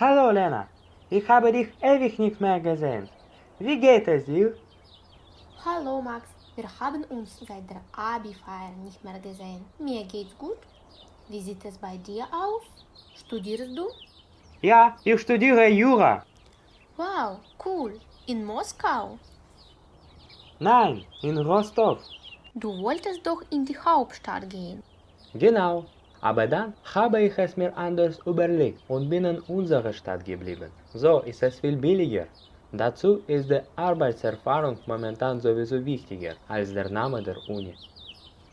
Hallo Lena, ich habe dich ewig nicht mehr gesehen. Wie geht es dir? Hallo Max, wir haben uns seit der Abi-Feier nicht mehr gesehen. Mir geht's gut. Wie sieht es bei dir aus? Studierst du? Ja, ich studiere Jura. Wow, cool. In Moskau? Nein, in Rostov. Du wolltest doch in die Hauptstadt gehen. Genau, aber dann habe ich es mir anders überlegt und bin in unserer Stadt geblieben. So ist es viel billiger. Dazu ist die Arbeitserfahrung momentan sowieso wichtiger als der Name der Uni.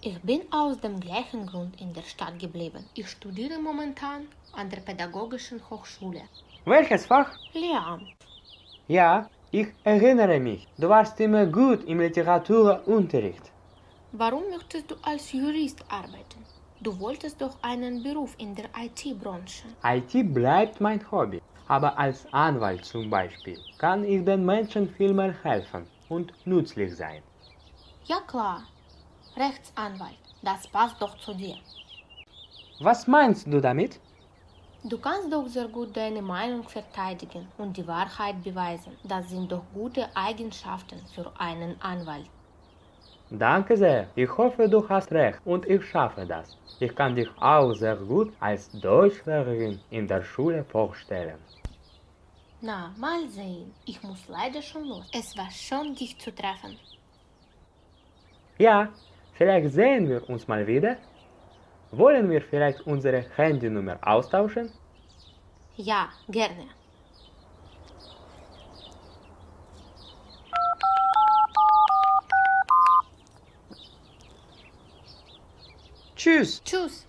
Ich bin aus dem gleichen Grund in der Stadt geblieben. Ich studiere momentan an der Pädagogischen Hochschule. Welches Fach? Lehramt. Ja, ich erinnere mich. Du warst immer gut im Literaturunterricht. Warum möchtest du als Jurist arbeiten? Du wolltest doch einen Beruf in der IT-Branche. IT bleibt mein Hobby, aber als Anwalt zum Beispiel kann ich den Menschen viel mehr helfen und nützlich sein. Ja klar, Rechtsanwalt, das passt doch zu dir. Was meinst du damit? Du kannst doch sehr gut deine Meinung verteidigen und die Wahrheit beweisen. Das sind doch gute Eigenschaften für einen Anwalt. Danke sehr. Ich hoffe, du hast recht und ich schaffe das. Ich kann dich auch sehr gut als Deutschlehrerin in der Schule vorstellen. Na, mal sehen. Ich muss leider schon los. Es war schön, dich zu treffen. Ja, vielleicht sehen wir uns mal wieder. Wollen wir vielleicht unsere Handynummer austauschen? Ja, gerne. Choose. Choose.